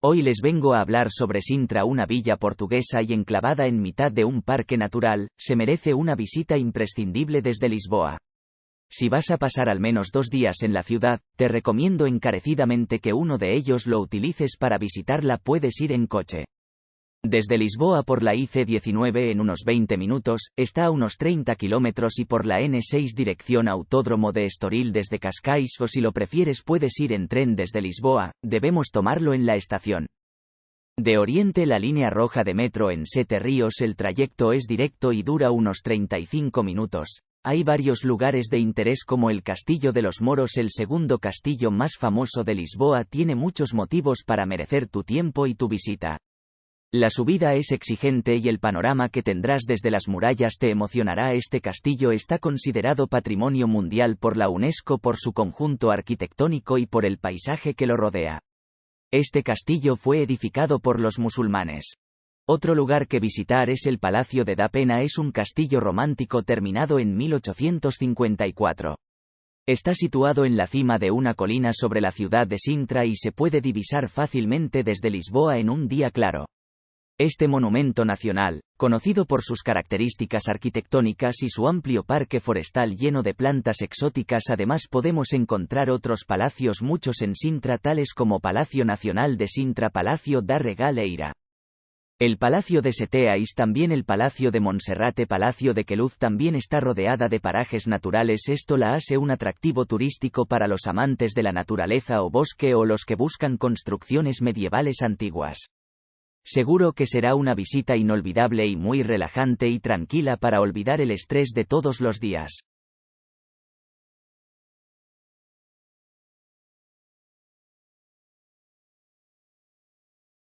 Hoy les vengo a hablar sobre Sintra, una villa portuguesa y enclavada en mitad de un parque natural, se merece una visita imprescindible desde Lisboa. Si vas a pasar al menos dos días en la ciudad, te recomiendo encarecidamente que uno de ellos lo utilices para visitarla, puedes ir en coche. Desde Lisboa por la IC19 en unos 20 minutos, está a unos 30 kilómetros y por la N6 dirección Autódromo de Estoril desde Cascais o si lo prefieres puedes ir en tren desde Lisboa, debemos tomarlo en la estación. De Oriente la línea roja de metro en Sete Ríos el trayecto es directo y dura unos 35 minutos. Hay varios lugares de interés como el Castillo de los Moros, el segundo castillo más famoso de Lisboa, tiene muchos motivos para merecer tu tiempo y tu visita. La subida es exigente y el panorama que tendrás desde las murallas te emocionará. Este castillo está considerado patrimonio mundial por la UNESCO por su conjunto arquitectónico y por el paisaje que lo rodea. Este castillo fue edificado por los musulmanes. Otro lugar que visitar es el Palacio de Da Pena, es un castillo romántico terminado en 1854. Está situado en la cima de una colina sobre la ciudad de Sintra y se puede divisar fácilmente desde Lisboa en un día claro. Este monumento nacional, conocido por sus características arquitectónicas y su amplio parque forestal lleno de plantas exóticas, además podemos encontrar otros palacios muchos en Sintra tales como Palacio Nacional de Sintra, Palacio da Regaleira. El Palacio de Seteais también el Palacio de Monserrate Palacio de Queluz también está rodeada de parajes naturales esto la hace un atractivo turístico para los amantes de la naturaleza o bosque o los que buscan construcciones medievales antiguas. Seguro que será una visita inolvidable y muy relajante y tranquila para olvidar el estrés de todos los días.